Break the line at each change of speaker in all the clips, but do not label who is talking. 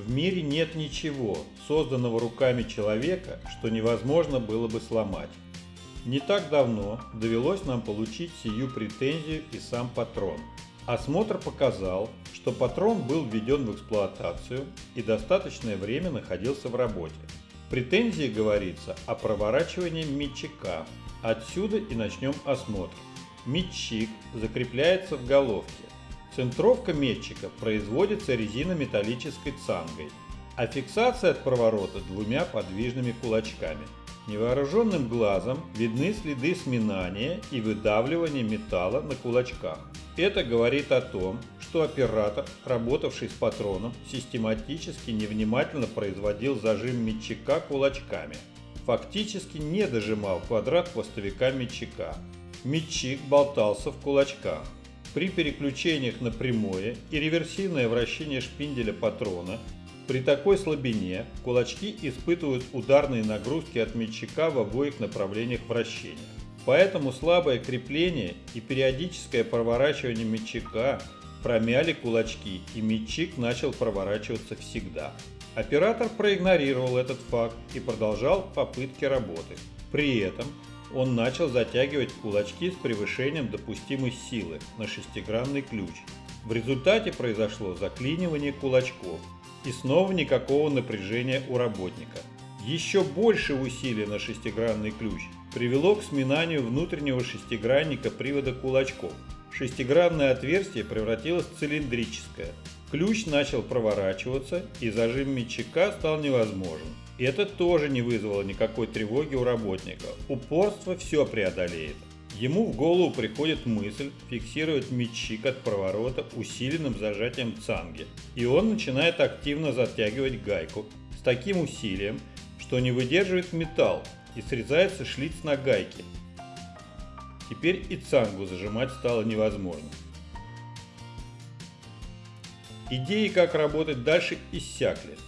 В мире нет ничего, созданного руками человека, что невозможно было бы сломать. Не так давно довелось нам получить сию претензию и сам патрон. Осмотр показал, что патрон был введен в эксплуатацию и достаточное время находился в работе. В претензии говорится о проворачивании метчика. Отсюда и начнем осмотр. Метчик закрепляется в головке. Центровка метчика производится резинометаллической цангой, а фиксация от проворота двумя подвижными кулачками. Невооруженным глазом видны следы сминания и выдавливания металла на кулачках. Это говорит о том, что оператор, работавший с патроном, систематически невнимательно производил зажим метчика кулачками. Фактически не дожимал квадрат хвостовика метчика. Метчик болтался в кулачках. При переключениях на прямое и реверсивное вращение шпинделя патрона при такой слабине кулачки испытывают ударные нагрузки от метчика в обоих направлениях вращения. Поэтому слабое крепление и периодическое проворачивание метчика промяли кулачки и метчик начал проворачиваться всегда. Оператор проигнорировал этот факт и продолжал попытки работы. При этом он начал затягивать кулачки с превышением допустимой силы на шестигранный ключ. В результате произошло заклинивание кулачков и снова никакого напряжения у работника. Еще больше усилий на шестигранный ключ привело к сминанию внутреннего шестигранника привода кулачков. Шестигранное отверстие превратилось в цилиндрическое. Ключ начал проворачиваться и зажим метчика стал невозможен. Это тоже не вызвало никакой тревоги у работника. Упорство все преодолеет. Ему в голову приходит мысль фиксировать метчик от проворота усиленным зажатием цанги, и он начинает активно затягивать гайку с таким усилием, что не выдерживает металл и срезается шлиц на гайке. Теперь и цангу зажимать стало невозможно. Идеи, как работать дальше, иссякли.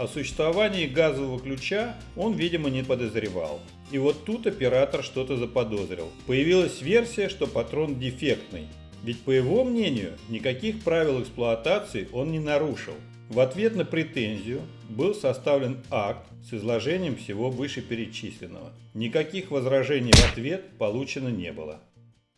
О существовании газового ключа он, видимо, не подозревал. И вот тут оператор что-то заподозрил. Появилась версия, что патрон дефектный. Ведь по его мнению, никаких правил эксплуатации он не нарушил. В ответ на претензию был составлен акт с изложением всего вышеперечисленного. Никаких возражений в ответ получено не было.